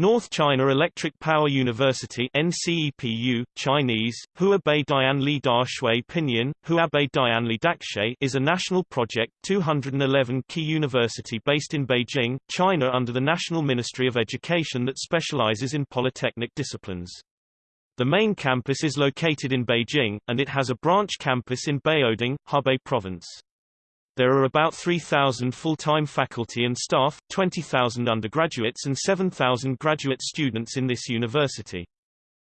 North China Electric Power University NCEPU, Chinese, Huabei Dianli Da Shui Pinyin, Huabei Dianli Daxue is a national project 211 key university based in Beijing, China under the National Ministry of Education that specializes in polytechnic disciplines. The main campus is located in Beijing, and it has a branch campus in Baoding, Hebei Province. There are about 3,000 full-time faculty and staff, 20,000 undergraduates and 7,000 graduate students in this university.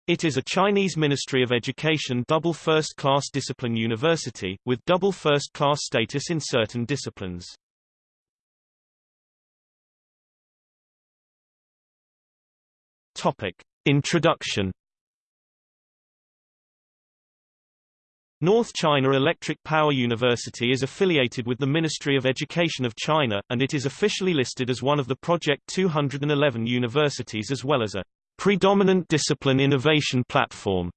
It is a Chinese Ministry of Education double first-class discipline university, with double first-class status in certain disciplines. Topic. Introduction North China Electric Power University is affiliated with the Ministry of Education of China, and it is officially listed as one of the Project 211 universities as well as a predominant discipline innovation platform.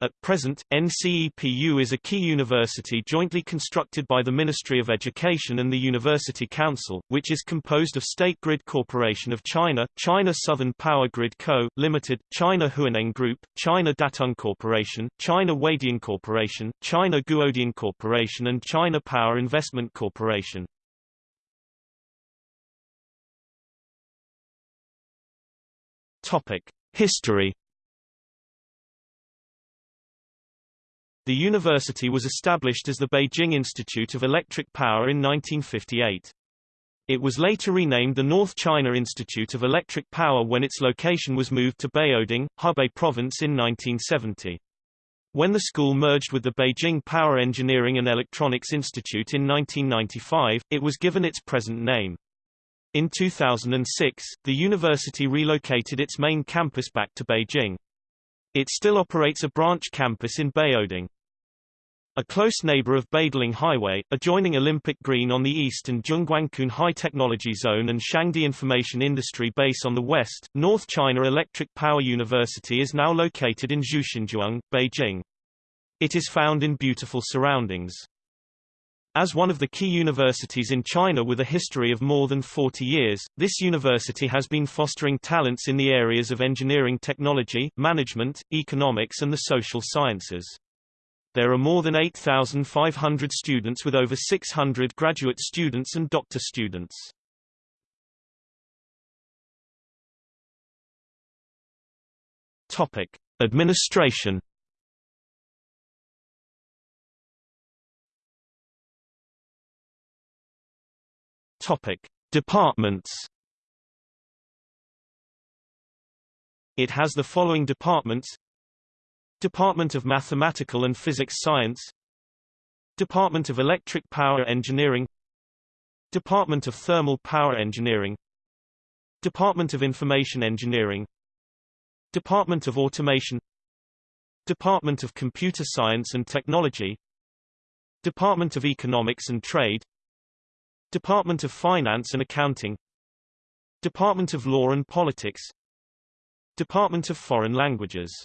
At present, NCEPU is a key university jointly constructed by the Ministry of Education and the University Council, which is composed of State Grid Corporation of China, China Southern Power Grid Co., Limited, China Huaneng Group, China Datang Corporation, China Huadian Corporation, China Guodian Corporation and China Power Investment Corporation. History The university was established as the Beijing Institute of Electric Power in 1958. It was later renamed the North China Institute of Electric Power when its location was moved to Baoding, Hebei Province in 1970. When the school merged with the Beijing Power Engineering and Electronics Institute in 1995, it was given its present name. In 2006, the university relocated its main campus back to Beijing. It still operates a branch campus in Baoding. A close neighbor of Badaling Highway, adjoining Olympic Green on the east and Zhongguancun High Technology Zone and Shangdi Information Industry Base on the west, North China Electric Power University is now located in Zhuxinzhuang, Beijing. It is found in beautiful surroundings. As one of the key universities in China with a history of more than 40 years, this university has been fostering talents in the areas of engineering technology, management, economics and the social sciences. There are more than 8,500 students with over 600 graduate students and doctor students. Topic: Administration. Topic: Departments. It has the following departments Department of Mathematical and Physics Science Department of Electric Power Engineering Department of Thermal Power Engineering Department of Information Engineering Department of Automation Department of Computer Science and Technology Department of Economics and Trade Department of Finance and Accounting Department of Law and Politics Department of Foreign Languages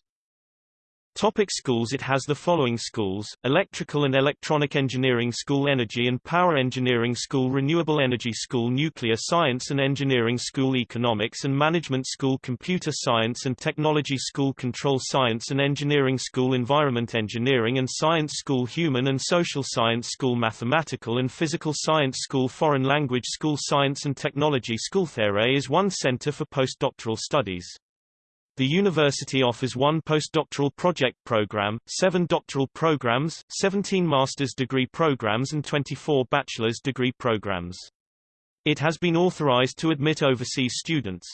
Topic schools. It has the following schools, Electrical and Electronic Engineering School Energy and Power Engineering School Renewable Energy School Nuclear Science and Engineering School Economics and Management School Computer Science and Technology School Control Science and Engineering School Environment Engineering and Science School Human and Social Science School Mathematical and Physical Science School Foreign Language School Science and Technology School. There is one center for postdoctoral studies. The university offers one postdoctoral project program, seven doctoral programs, 17 master's degree programs and 24 bachelor's degree programs. It has been authorized to admit overseas students.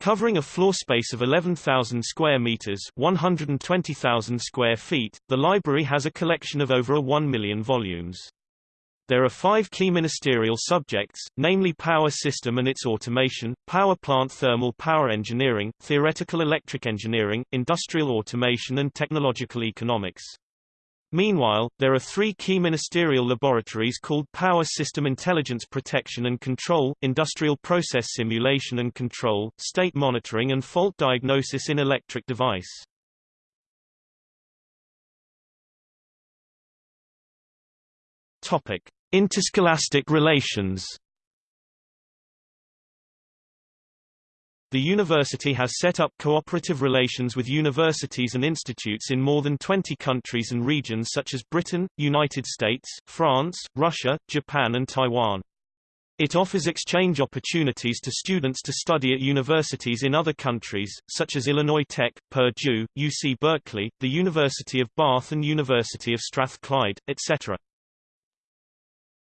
Covering a floor space of 11,000 square meters 120,000 square feet, the library has a collection of over a 1 million volumes. There are five key ministerial subjects, namely power system and its automation, power plant thermal power engineering, theoretical electric engineering, industrial automation and technological economics. Meanwhile, there are three key ministerial laboratories called Power System Intelligence Protection and Control, Industrial Process Simulation and Control, State Monitoring and Fault Diagnosis in Electric Device. Topic. Interscholastic relations The university has set up cooperative relations with universities and institutes in more than 20 countries and regions such as Britain, United States, France, Russia, Japan and Taiwan. It offers exchange opportunities to students to study at universities in other countries, such as Illinois Tech, Purdue, UC Berkeley, the University of Bath and University of Strathclyde, etc.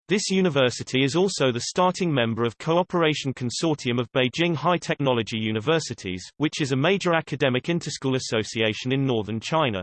This university is also the starting member of Cooperation Consortium of Beijing High Technology Universities, which is a major academic interschool association in northern China.